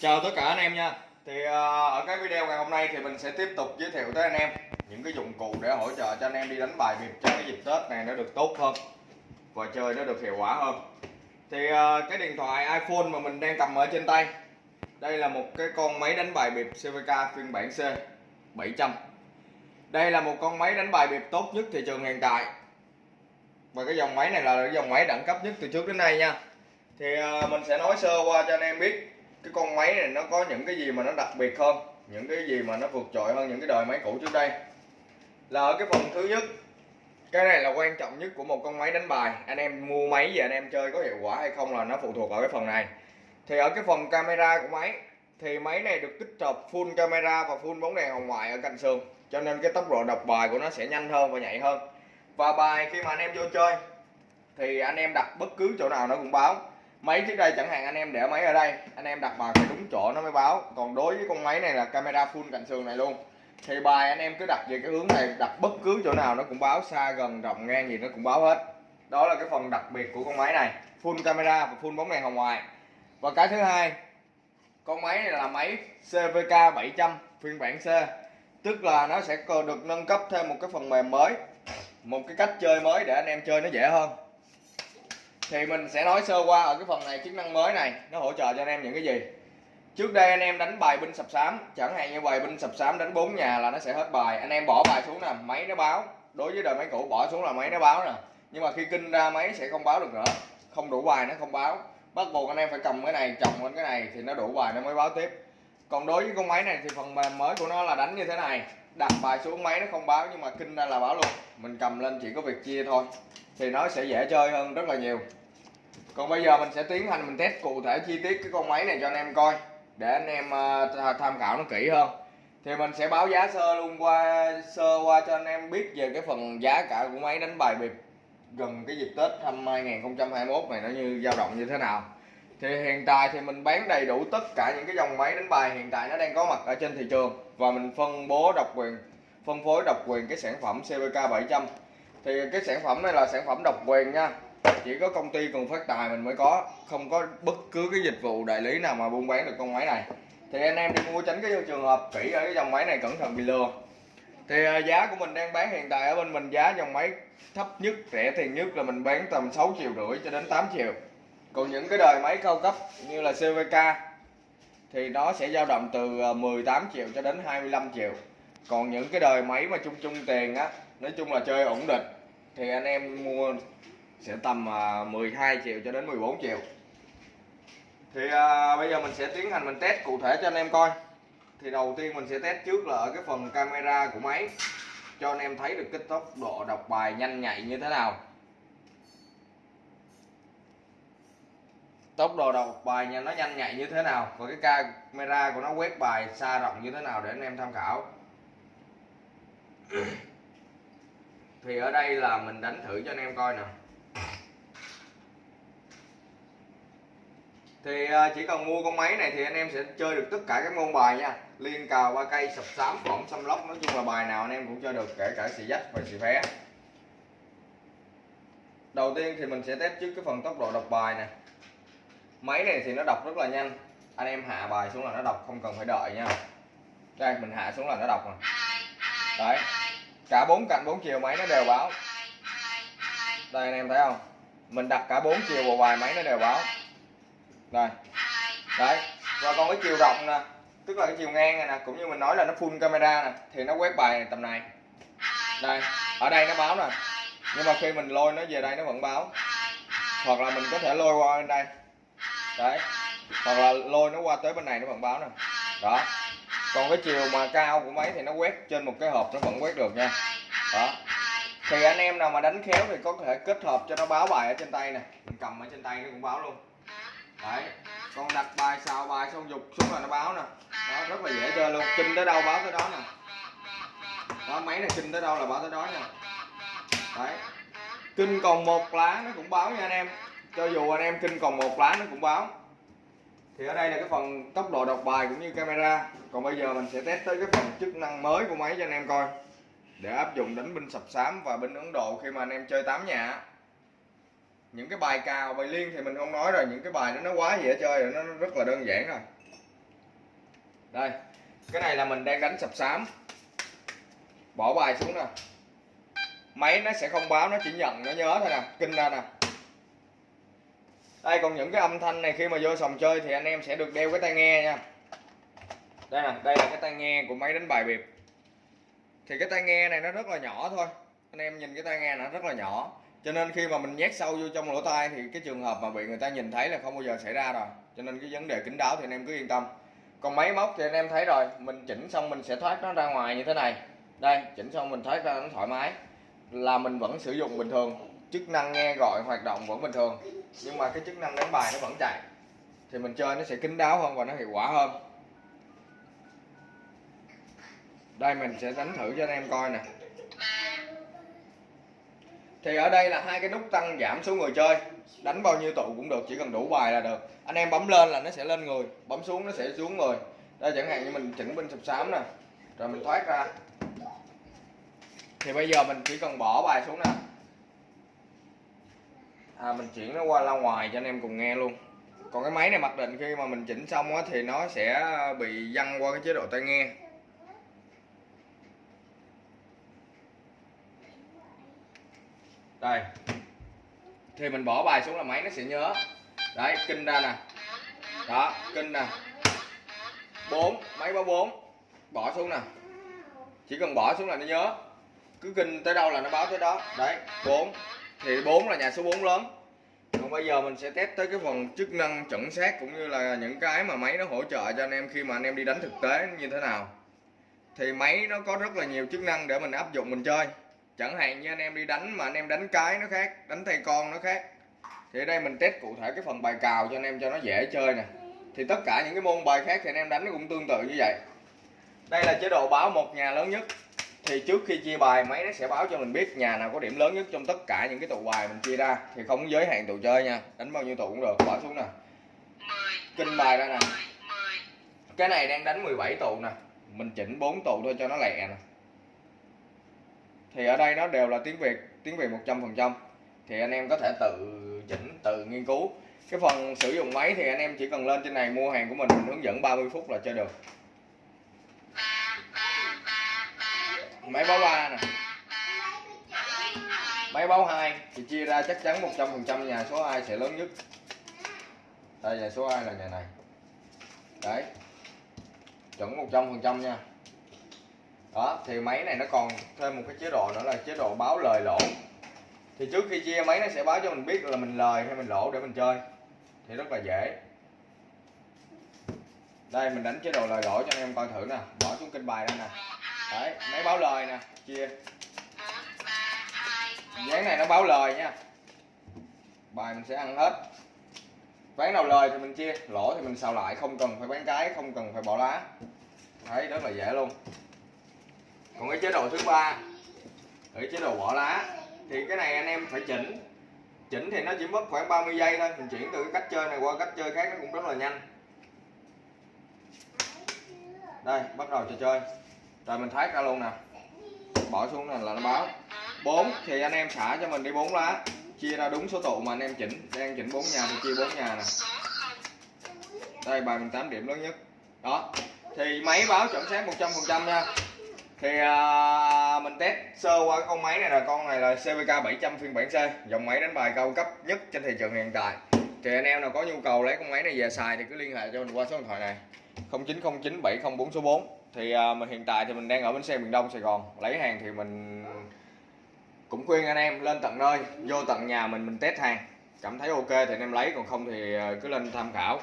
Chào tất cả anh em nha. Thì à, ở cái video ngày hôm nay thì mình sẽ tiếp tục giới thiệu tới anh em những cái dụng cụ để hỗ trợ cho anh em đi đánh bài biệt cho cái dịp Tết này nó được tốt hơn và chơi nó được hiệu quả hơn. Thì à, cái điện thoại iPhone mà mình đang cầm ở trên tay, đây là một cái con máy đánh bài bịp CVK phiên bản C 700 đây là một con máy đánh bài bịp tốt nhất thị trường hiện tại. Và cái dòng máy này là cái dòng máy đẳng cấp nhất từ trước đến nay nha. Thì à, mình sẽ nói sơ qua cho anh em biết cái con máy này nó có những cái gì mà nó đặc biệt hơn những cái gì mà nó vượt trội hơn những cái đời máy cũ trước đây? Là ở cái phần thứ nhất, cái này là quan trọng nhất của một con máy đánh bài. Anh em mua máy về anh em chơi có hiệu quả hay không là nó phụ thuộc ở cái phần này. Thì ở cái phần camera của máy, thì máy này được tích hợp full camera và full bóng đèn hồng ngoại ở cạnh sườn. Cho nên cái tốc độ đọc bài của nó sẽ nhanh hơn và nhạy hơn. Và bài khi mà anh em vô chơi, thì anh em đặt bất cứ chỗ nào nó cũng báo máy trước đây chẳng hạn anh em để máy ở đây, anh em đặt vào phải đúng chỗ nó mới báo. Còn đối với con máy này là camera full cạnh sườn này luôn. Thì bài anh em cứ đặt về cái hướng này, đặt bất cứ chỗ nào nó cũng báo, xa, gần, rộng, ngang gì nó cũng báo hết. Đó là cái phần đặc biệt của con máy này, full camera và full bóng đèn hồng ngoại. Và cái thứ hai, con máy này là máy CVK 700 phiên bản C. Tức là nó sẽ còn được nâng cấp thêm một cái phần mềm mới, một cái cách chơi mới để anh em chơi nó dễ hơn thì mình sẽ nói sơ qua ở cái phần này chức năng mới này, nó hỗ trợ cho anh em những cái gì? Trước đây anh em đánh bài binh sập sám, chẳng hạn như bài binh sập sám đánh bốn nhà là nó sẽ hết bài. Anh em bỏ bài xuống nè, máy nó báo. Đối với đời máy cũ, bỏ xuống là máy nó báo nè. Nhưng mà khi kinh ra máy sẽ không báo được nữa. Không đủ bài nó không báo. Bắt buộc anh em phải cầm cái này, chồng lên cái này thì nó đủ bài nó mới báo tiếp. Còn đối với con máy này thì phần mềm mới của nó là đánh như thế này. Đặt bài xuống máy nó không báo nhưng mà kinh ra là báo luôn. Mình cầm lên chỉ có việc chia thôi thì nó sẽ dễ chơi hơn rất là nhiều. Còn bây giờ mình sẽ tiến hành mình test cụ thể chi tiết cái con máy này cho anh em coi để anh em uh, tham khảo nó kỹ hơn. Thì mình sẽ báo giá sơ luôn qua sơ qua cho anh em biết về cái phần giá cả của máy đánh bài bịp gần cái dịp Tết năm 2021 này nó như dao động như thế nào. Thì hiện tại thì mình bán đầy đủ tất cả những cái dòng máy đánh bài hiện tại nó đang có mặt ở trên thị trường và mình phân bố độc quyền phân phối độc quyền cái sản phẩm CVK 700 thì cái sản phẩm này là sản phẩm độc quyền nha. Chỉ có công ty cần phát tài mình mới có, không có bất cứ cái dịch vụ đại lý nào mà buôn bán được con máy này. Thì anh em đi mua tránh cái trường hợp kỹ ở cái dòng máy này cẩn thận bị lừa. Thì à, giá của mình đang bán hiện tại ở bên mình giá dòng máy thấp nhất, rẻ tiền nhất là mình bán tầm 6 triệu rưỡi cho đến 8 triệu. Còn những cái đời máy cao cấp như là CVK thì nó sẽ dao động từ à, 18 triệu cho đến 25 triệu. Còn những cái đời máy mà chung chung tiền á, nói chung là chơi ổn định thì anh em mua sẽ tầm à, 12 triệu cho đến 14 triệu. Thì à, bây giờ mình sẽ tiến hành mình test cụ thể cho anh em coi. Thì đầu tiên mình sẽ test trước là ở cái phần camera của máy cho anh em thấy được cái tốc độ đọc bài nhanh nhạy như thế nào. Tốc độ đọc bài nha nó nhanh nhạy như thế nào và cái camera của nó quét bài xa rộng như thế nào để anh em tham khảo thì ở đây là mình đánh thử cho anh em coi nè. Thì à, chỉ cần mua con máy này thì anh em sẽ chơi được tất cả các môn bài nha. Liên cào ba cây sập sám phỏng xăm lóc. Nói chung là bài nào anh em cũng chơi được kể cả xì dách và xì phé đầu tiên thì mình sẽ test trước cái phần tốc độ đọc bài nè. Máy này thì nó đọc rất là nhanh. Anh em hạ bài xuống là nó đọc không cần phải đợi nha. Đây mình hạ xuống là nó đọc rồi. Đấy cả bốn cạnh bốn chiều máy nó đều báo. Đây anh em thấy không? Mình đặt cả bốn chiều vào bài máy nó đều báo. Đây. Đấy. Và còn cái chiều rộng nè. Tức là cái chiều ngang này nè cũng như mình nói là nó full camera nè thì nó quét bài này, tầm này. Đây. Ở đây nó báo nè. Nhưng mà khi mình lôi nó về đây nó vẫn báo. Hoặc là mình có thể lôi qua bên đây. Đấy. Hoặc là lôi nó qua tới bên này nó vẫn báo nè. Đó còn cái chiều mà cao của máy thì nó quét trên một cái hộp nó vẫn quét được nha. Đó. Thì anh em nào mà đánh khéo thì có thể kết hợp cho nó báo bài ở trên tay nè. Mình cầm ở trên tay nó cũng báo luôn. Đấy. Con đặt bài xào bài xong dục xuống là nó báo nè. Đó, rất là dễ chơi luôn. Kinh tới đâu báo tới đó nè. Đó, máy này kinh tới đâu là báo tới đó nha đấy. Kinh còn một lá nó cũng báo nha anh em. Cho dù anh em kinh còn một lá nó cũng báo thì ở đây là cái phần tốc độ đọc bài cũng như camera. Còn bây giờ mình sẽ test tới cái phần chức năng mới của máy cho anh em coi. Để áp dụng đánh binh sập sám và binh ấn độ khi mà anh em chơi tám nhà. Những cái bài cào, bài liên thì mình không nói rồi. Những cái bài đó nó quá dễ chơi rồi, nó rất là đơn giản rồi. Đây, cái này là mình đang đánh sập sám. Bỏ bài xuống nè. Máy nó sẽ không báo, nó chỉ nhận, nó nhớ thôi nè. Kinh ra nè đây, còn những cái âm thanh này khi mà vô sòng chơi thì anh em sẽ được đeo cái tai nghe nha. Đây nè, đây là cái tai nghe của máy đánh bài bịp thì cái tai nghe này nó rất là nhỏ thôi. Anh em nhìn cái tai nghe nó rất là nhỏ. Cho nên khi mà mình nhét sâu vô trong lỗ tai thì cái trường hợp mà bị người ta nhìn thấy là không bao giờ xảy ra rồi. Cho nên cái vấn đề kín đáo thì anh em cứ yên tâm. Còn máy móc thì anh em thấy rồi, mình chỉnh xong mình sẽ thoát nó ra ngoài như thế này. Đây, chỉnh xong mình thoát ra nó thoải mái. Là mình vẫn sử dụng bình thường chức năng nghe gọi hoạt động vẫn bình thường, nhưng mà cái chức năng đánh bài nó vẫn chạy. Thì mình chơi nó sẽ kín đáo hơn và nó hiệu quả hơn. Đây, mình sẽ đánh thử cho anh em coi nè. Thì ở đây là hai cái nút tăng giảm số người chơi. Đánh bao nhiêu tụ cũng được, chỉ cần đủ bài là được. Anh em bấm lên là nó sẽ lên người, bấm xuống nó sẽ xuống người. Đây, chẳng hạn như mình chỉnh bên sập sám nè. Rồi mình thoát ra. Thì bây giờ mình chỉ cần bỏ bài xuống nè à, mình chuyển nó qua ra ngoài cho anh em cùng nghe luôn. Còn cái máy này mặc định khi mà mình chỉnh xong á, thì nó sẽ bị văng qua cái chế độ tai nghe. Đây. Thì mình bỏ bài xuống là máy nó sẽ nhớ. Đấy kinh ra nè. Đó kinh nè. Bốn máy báo bốn. Bỏ xuống nè. Chỉ cần bỏ xuống là nó nhớ. Cứ kinh tới đâu là nó báo tới đó. Đấy bốn thì bốn là nhà số 4 lớn. Còn bây giờ mình sẽ test tới cái phần chức năng chuẩn xác cũng như là những cái mà máy nó hỗ trợ cho anh em khi mà anh em đi đánh thực tế như thế nào. Thì máy nó có rất là nhiều chức năng để mình áp dụng mình chơi. Chẳng hạn như anh em đi đánh mà anh em đánh cái nó khác, đánh tay con nó khác. Thì ở đây mình test cụ thể cái phần bài cào cho anh em cho nó dễ chơi nè. Thì tất cả những cái môn bài khác thì anh em đánh nó cũng tương tự như vậy. Đây là chế độ báo một nhà lớn nhất thì trước khi chia bài máy nó sẽ báo cho mình biết nhà nào có điểm lớn nhất trong tất cả những cái tụ bài mình chia ra. Thì không giới hạn tụ chơi nha, đánh bao nhiêu tụ cũng được. Bỏ xuống nè. Kinh bài ra nè. Cái này đang đánh 17 tụ nè. Mình chỉnh 4 tụ thôi cho nó lẹ nè. Thì ở đây nó đều là tiếng Việt tiếng Việt 100% thì anh em có thể tự chỉnh, tự nghiên cứu. Cái phần sử dụng máy thì anh em chỉ cần lên trên này mua hàng của mình mình hướng dẫn 30 phút là chơi được. Máy báo ba nè. Máy báo hai thì chia ra chắc chắn 100% nhà số 2 sẽ lớn nhất. Đây, nhà số 2 là nhà này. Đấy. Chuẩn 100% nha. Đó, thì máy này nó còn thêm một cái chế độ nữa là chế độ báo lời lỗ. Thì trước khi chia, máy nó sẽ báo cho mình biết là mình lời hay mình lỗ để mình chơi. Thì rất là dễ. Đây, mình đánh chế độ lời lỗ cho anh em coi thử nè. Bỏ xuống kênh bài đây nè đấy máy báo lời nè chia. Dáng này nó báo lời nha. Bài mình sẽ ăn hết. Ván nào lời thì mình chia lỗ thì mình xào lại không cần phải bán cái không cần phải bỏ lá. Đấy rất là dễ luôn. Còn cái chế độ thứ ba ở chế độ bỏ lá thì cái này anh em phải chỉnh. Chỉnh thì nó chỉ mất khoảng 30 giây thôi mình chuyển từ cái cách chơi này qua cách chơi khác nó cũng rất là nhanh. Đây bắt đầu trò chơi rồi mình thoát ra luôn nè. Bỏ xuống này là nó báo. 4 thì anh em xả cho mình đi 4 lá. Chia ra đúng số tụ mà anh em chỉnh. Đang chỉnh 4 nhà thì chia 4 nhà nè. Đây bài mình 8 điểm lớn nhất. Đó. Thì máy báo chuẩn xác 100% nha. Thì à, mình test sơ qua con máy này là con này là CVK 700 phiên bản C. Dòng máy đánh bài cao cấp nhất trên thị trường hiện tại thì anh em nào có nhu cầu lấy con máy này về xài thì cứ liên hệ cho mình qua số điện thoại này. 0909 704 số 4 thì à, mình hiện tại thì mình đang ở bến xe miền Đông, Sài Gòn. Lấy hàng thì mình cũng khuyên anh em lên tận nơi, vô tận nhà mình mình test hàng. Cảm thấy ok thì anh em lấy, còn không thì à, cứ lên tham khảo.